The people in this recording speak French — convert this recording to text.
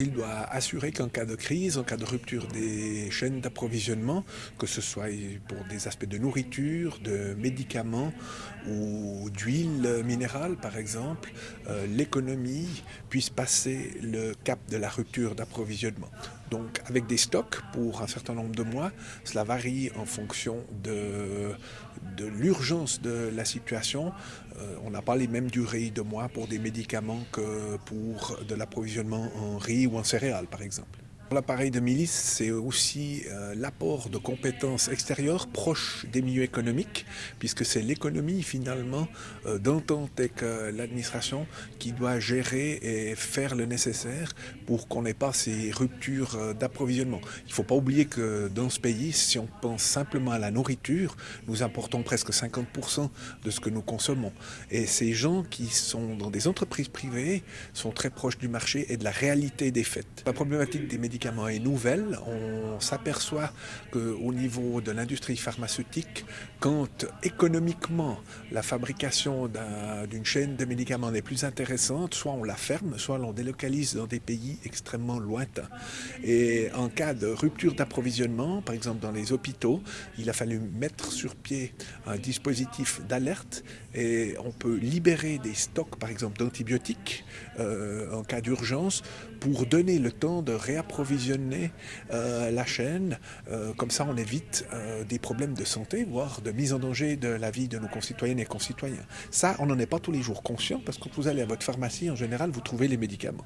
Il doit assurer qu'en cas de crise, en cas de rupture des chaînes d'approvisionnement, que ce soit pour des aspects de nourriture, de médicaments ou d'huile minérale par exemple, euh, l'économie puisse passer le cap de la rupture d'approvisionnement. Donc avec des stocks pour un certain nombre de mois, cela varie en fonction de, l'urgence de la situation. Euh, on n'a pas les mêmes durées de mois pour des médicaments que pour de l'approvisionnement en riz ou en céréales par exemple. L'appareil de milice, c'est aussi euh, l'apport de compétences extérieures proches des milieux économiques, puisque c'est l'économie finalement euh, d'entente avec euh, l'administration qui doit gérer et faire le nécessaire pour qu'on n'ait pas ces ruptures d'approvisionnement. Il ne faut pas oublier que dans ce pays, si on pense simplement à la nourriture, nous importons presque 50% de ce que nous consommons. Et ces gens qui sont dans des entreprises privées sont très proches du marché et de la réalité des faits. La problématique des est nouvelle. On s'aperçoit qu'au niveau de l'industrie pharmaceutique, quand économiquement la fabrication d'une chaîne de médicaments n'est plus intéressante, soit on la ferme, soit on délocalise dans des pays extrêmement lointains. Et en cas de rupture d'approvisionnement, par exemple dans les hôpitaux, il a fallu mettre sur pied un dispositif d'alerte et on peut libérer des stocks, par exemple d'antibiotiques, euh, en cas d'urgence, pour donner le temps de réapprovisionner euh, la chaîne. Euh, comme ça, on évite euh, des problèmes de santé, voire de mise en danger de la vie de nos concitoyennes et concitoyens. Ça, on n'en est pas tous les jours conscient, parce que quand vous allez à votre pharmacie, en général, vous trouvez les médicaments.